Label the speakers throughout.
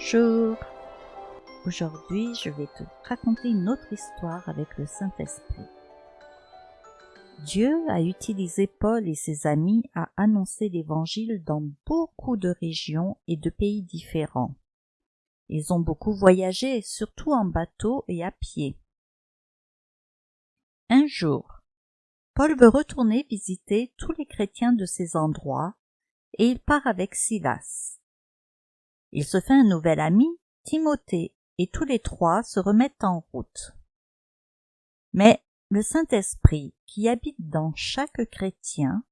Speaker 1: Bonjour Aujourd'hui, je vais te raconter une autre histoire avec le Saint-Esprit. Dieu a utilisé Paul et ses amis à annoncer l'Évangile dans beaucoup de régions et de pays différents. Ils ont beaucoup voyagé, surtout en bateau et à pied. Un jour, Paul veut retourner visiter tous les chrétiens de ces endroits et il part avec Silas. Il se fait un nouvel ami, Timothée, et tous les trois se remettent en route. Mais le Saint-Esprit, qui habite dans chaque chrétien,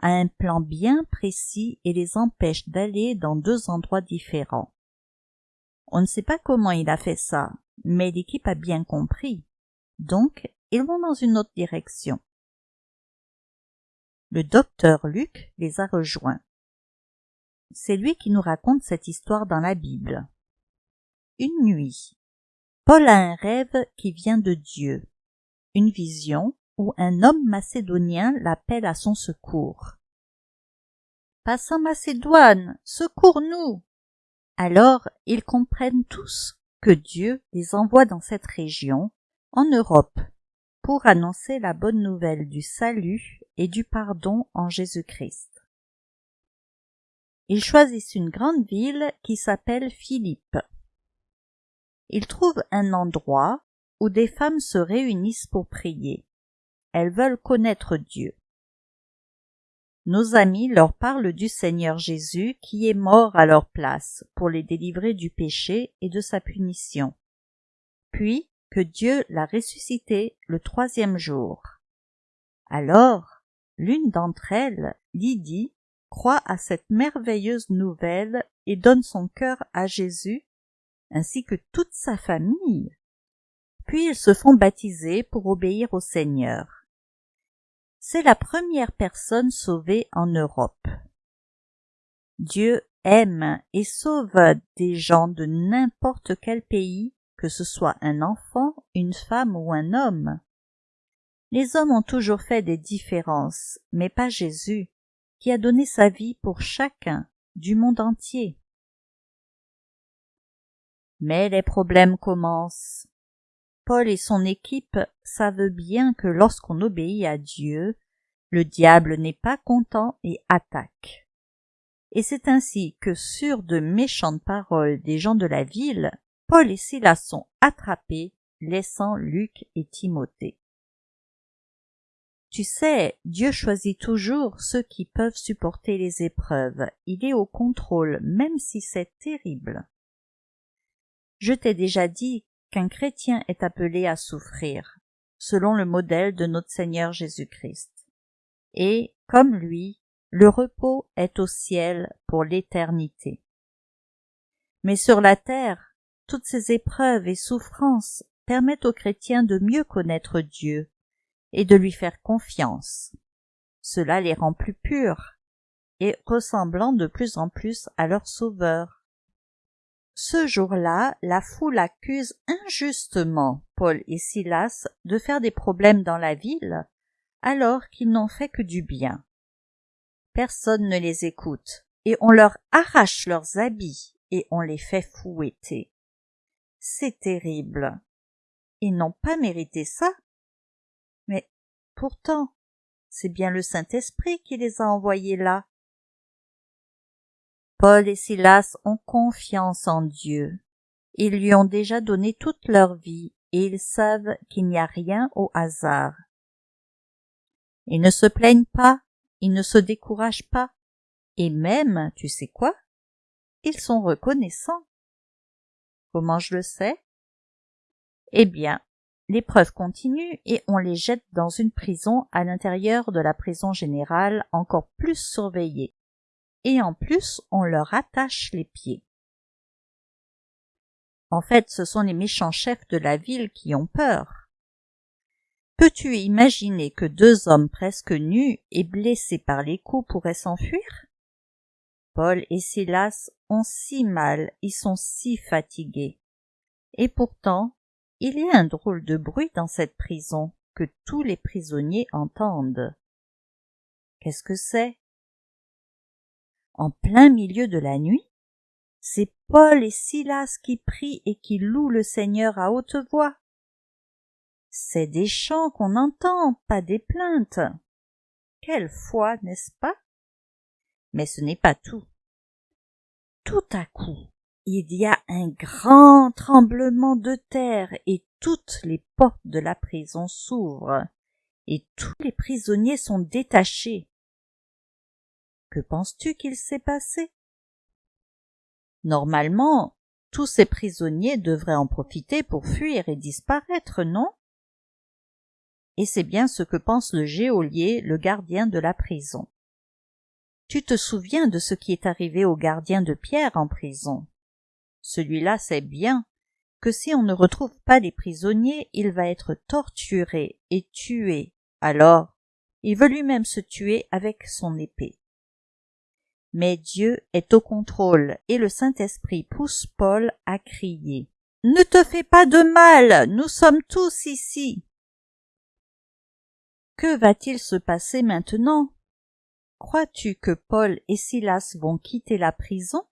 Speaker 1: a un plan bien précis et les empêche d'aller dans deux endroits différents. On ne sait pas comment il a fait ça, mais l'équipe a bien compris. Donc, ils vont dans une autre direction. Le docteur Luc les a rejoints. C'est lui qui nous raconte cette histoire dans la Bible. Une nuit. Paul a un rêve qui vient de Dieu, une vision où un homme macédonien l'appelle à son secours. Passe en Macédoine, secours-nous. Alors ils comprennent tous que Dieu les envoie dans cette région, en Europe, pour annoncer la bonne nouvelle du salut et du pardon en Jésus-Christ. Ils choisissent une grande ville qui s'appelle Philippe. Ils trouvent un endroit où des femmes se réunissent pour prier. Elles veulent connaître Dieu. Nos amis leur parlent du Seigneur Jésus qui est mort à leur place pour les délivrer du péché et de sa punition. Puis que Dieu l'a ressuscité le troisième jour. Alors, l'une d'entre elles, Lydie, croit à cette merveilleuse nouvelle et donne son cœur à Jésus, ainsi que toute sa famille. Puis ils se font baptiser pour obéir au Seigneur. C'est la première personne sauvée en Europe. Dieu aime et sauve des gens de n'importe quel pays, que ce soit un enfant, une femme ou un homme. Les hommes ont toujours fait des différences, mais pas Jésus qui a donné sa vie pour chacun du monde entier. Mais les problèmes commencent. Paul et son équipe savent bien que lorsqu'on obéit à Dieu, le diable n'est pas content et attaque. Et c'est ainsi que sur de méchantes paroles des gens de la ville, Paul et Silas sont attrapés, laissant Luc et Timothée. Tu sais, Dieu choisit toujours ceux qui peuvent supporter les épreuves. Il est au contrôle, même si c'est terrible. Je t'ai déjà dit qu'un chrétien est appelé à souffrir, selon le modèle de notre Seigneur Jésus-Christ. Et, comme lui, le repos est au ciel pour l'éternité. Mais sur la terre, toutes ces épreuves et souffrances permettent aux chrétiens de mieux connaître Dieu et de lui faire confiance. Cela les rend plus purs et ressemblant de plus en plus à leur Sauveur. Ce jour-là, la foule accuse injustement Paul et Silas de faire des problèmes dans la ville, alors qu'ils n'ont fait que du bien. Personne ne les écoute, et on leur arrache leurs habits et on les fait fouetter. C'est terrible. Ils n'ont pas mérité ça, mais pourtant, c'est bien le Saint-Esprit qui les a envoyés là. Paul et Silas ont confiance en Dieu. Ils lui ont déjà donné toute leur vie et ils savent qu'il n'y a rien au hasard. Ils ne se plaignent pas, ils ne se découragent pas, et même, tu sais quoi, ils sont reconnaissants. Comment je le sais? Eh bien, L'épreuve continue et on les jette dans une prison à l'intérieur de la prison générale encore plus surveillée. Et en plus, on leur attache les pieds. En fait, ce sont les méchants chefs de la ville qui ont peur. Peux-tu imaginer que deux hommes presque nus et blessés par les coups pourraient s'enfuir? Paul et Silas ont si mal, ils sont si fatigués. Et pourtant, il y a un drôle de bruit dans cette prison que tous les prisonniers entendent. Qu'est-ce que c'est? En plein milieu de la nuit, C'est Paul et Silas qui prient et qui louent le Seigneur à haute voix. C'est des chants qu'on entend, pas des plaintes. Quelle foi, n'est-ce pas? Mais ce n'est pas tout. Tout à coup, il y a un grand tremblement de terre et toutes les portes de la prison s'ouvrent et tous les prisonniers sont détachés. Que penses-tu qu'il s'est passé? Normalement, tous ces prisonniers devraient en profiter pour fuir et disparaître, non? Et c'est bien ce que pense le geôlier, le gardien de la prison. Tu te souviens de ce qui est arrivé au gardien de Pierre en prison? Celui-là sait bien que si on ne retrouve pas les prisonniers, il va être torturé et tué. Alors, il veut lui-même se tuer avec son épée. Mais Dieu est au contrôle et le Saint-Esprit pousse Paul à crier. Ne te fais pas de mal, nous sommes tous ici. Que va-t-il se passer maintenant? Crois-tu que Paul et Silas vont quitter la prison?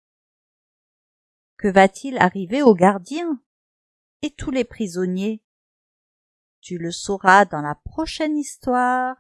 Speaker 1: Que va-t-il arriver aux gardiens et tous les prisonniers? Tu le sauras dans la prochaine histoire.